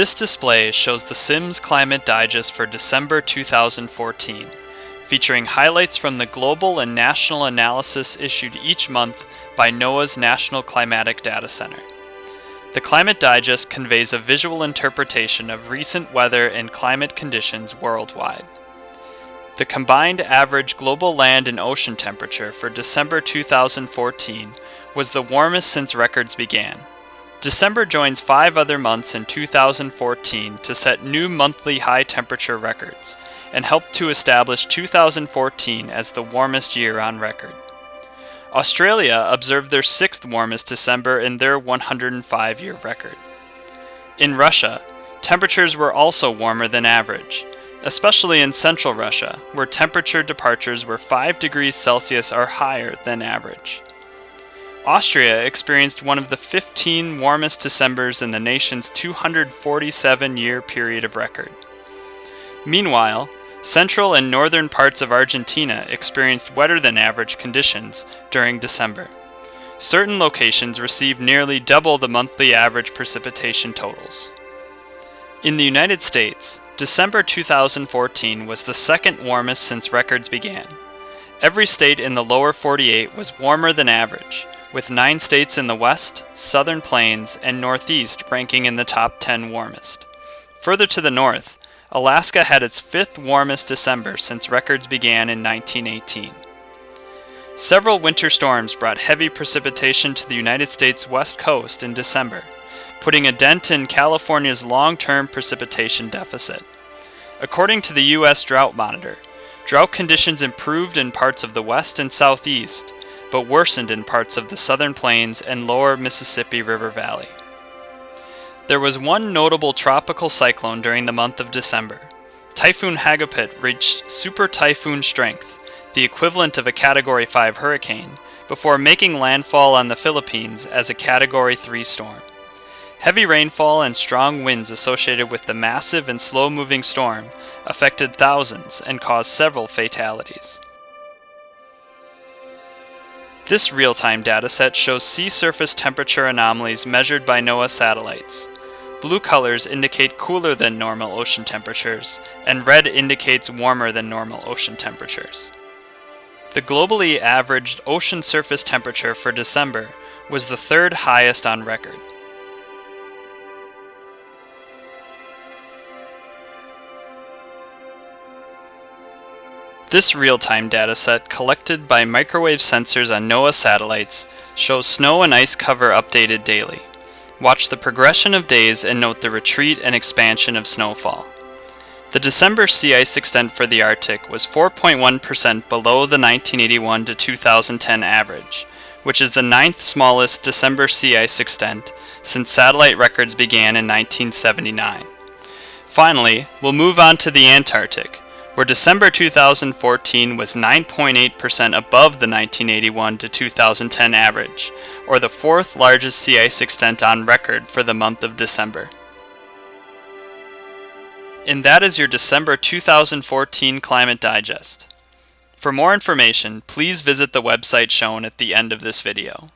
This display shows the Sims Climate Digest for December 2014, featuring highlights from the global and national analysis issued each month by NOAA's National Climatic Data Center. The Climate Digest conveys a visual interpretation of recent weather and climate conditions worldwide. The combined average global land and ocean temperature for December 2014 was the warmest since records began. December joins five other months in 2014 to set new monthly high temperature records and helped to establish 2014 as the warmest year on record. Australia observed their sixth warmest December in their 105 year record. In Russia, temperatures were also warmer than average, especially in central Russia, where temperature departures were 5 degrees Celsius or higher than average. Austria experienced one of the 15 warmest Decembers in the nation's 247 year period of record. Meanwhile, central and northern parts of Argentina experienced wetter than average conditions during December. Certain locations received nearly double the monthly average precipitation totals. In the United States, December 2014 was the second warmest since records began. Every state in the lower 48 was warmer than average, with nine states in the west, southern plains, and northeast ranking in the top 10 warmest. Further to the north, Alaska had its fifth warmest December since records began in 1918. Several winter storms brought heavy precipitation to the United States west coast in December, putting a dent in California's long-term precipitation deficit. According to the U.S. Drought Monitor, drought conditions improved in parts of the west and southeast, but worsened in parts of the southern plains and lower Mississippi River Valley. There was one notable tropical cyclone during the month of December. Typhoon Hagupit reached super typhoon strength, the equivalent of a Category 5 hurricane, before making landfall on the Philippines as a Category 3 storm. Heavy rainfall and strong winds associated with the massive and slow-moving storm affected thousands and caused several fatalities. This real-time dataset shows sea surface temperature anomalies measured by NOAA satellites. Blue colors indicate cooler than normal ocean temperatures, and red indicates warmer than normal ocean temperatures. The globally averaged ocean surface temperature for December was the third highest on record. This real-time dataset, collected by microwave sensors on NOAA satellites, shows snow and ice cover updated daily. Watch the progression of days and note the retreat and expansion of snowfall. The December sea ice extent for the Arctic was 4.1% below the 1981 to 2010 average, which is the ninth smallest December sea ice extent since satellite records began in 1979. Finally, we'll move on to the Antarctic, where December 2014 was 9.8% above the 1981 to 2010 average, or the fourth largest sea ice extent on record for the month of December. And that is your December 2014 Climate Digest. For more information, please visit the website shown at the end of this video.